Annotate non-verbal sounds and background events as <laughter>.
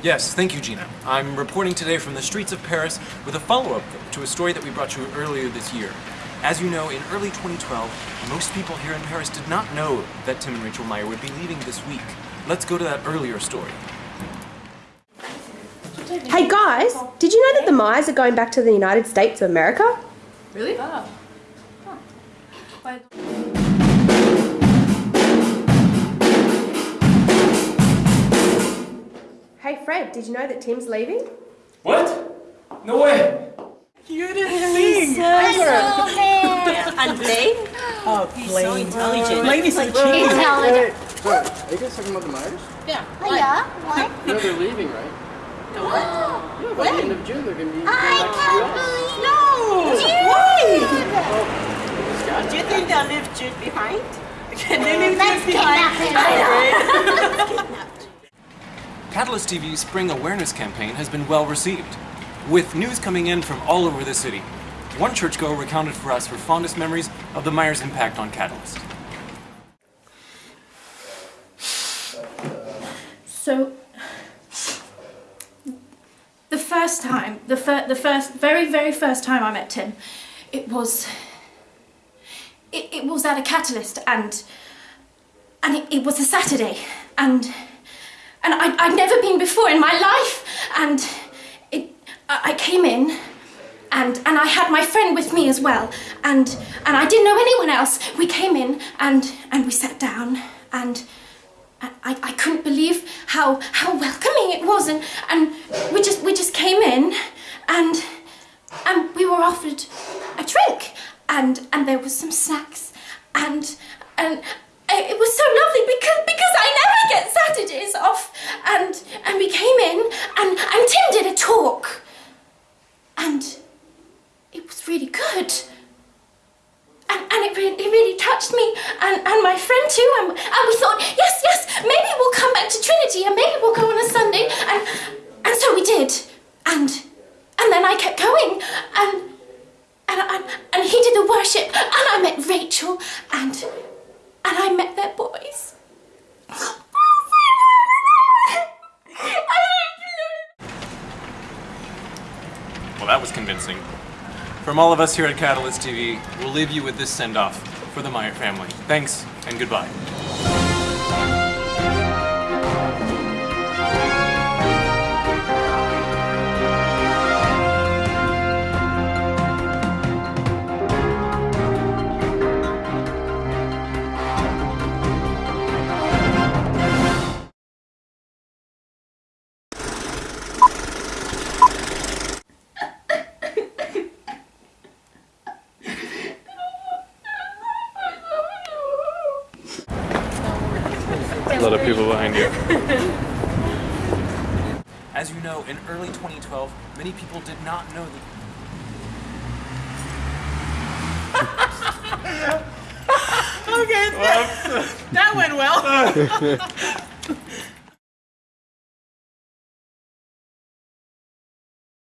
Yes, thank you, Gina. I'm reporting today from the streets of Paris with a follow-up to a story that we brought you earlier this year. As you know, in early 2012, most people here in Paris did not know that Tim and Rachel Meyer would be leaving this week. Let's go to that earlier story. Hey guys, did you know that the Myers are going back to the United States of America? Really? Oh. Hey Fred, did you know that Tim's leaving? What? No way! You didn't sing! <laughs> And Blaine? Oh, He's so intelligent. Blaine is a Wait, genius. wait, wait. Are you guys talking about the Myers? Yeah. Yeah, what? You know they're leaving, right? Yeah, by the end of June they're gonna be. I can't believe No! June! Why? Do you think they'll leave Jude behind? Can they leave Let's Jude kidnap behind? him. <laughs> Catalyst TV's spring awareness campaign has been well received, with news coming in from all over the city. One churchgoer recounted for us her fondest memories of the Myers' impact on Catalyst. So, the first time, the, fir- the first, very, very first time I met Tim, it was, it, it was at a catalyst and, and it, it was a Saturday and, and I, I'd never been before in my life. And it, I, came in and, and I had my friend with me as well. And, and I didn't know anyone else. We came in and, and we sat down. And and I, I couldn't believe how how welcoming it was. And and we just we just came in and and we were offered a drink. And and there was some snacks. And and it was so lovely because because I never get Saturdays off and and we came in and and Tim did a talk and it good and, and it, really, it really touched me. And, and my friend too. And, and we thought yes yes maybe we'll come back to Trinity and maybe we'll go on a Sunday. And and so we did. And and then I kept going. And and, and, and he did the worship. And I met Rachel. And and I met their boys. Well, that was convincing. From all of us here at Catalyst TV, we'll leave you with this send-off for the Meyer family. Thanks, and goodbye. A lot of people behind you. As you know, in early 2012, many people did not know that <laughs> Okay, that went well. <laughs>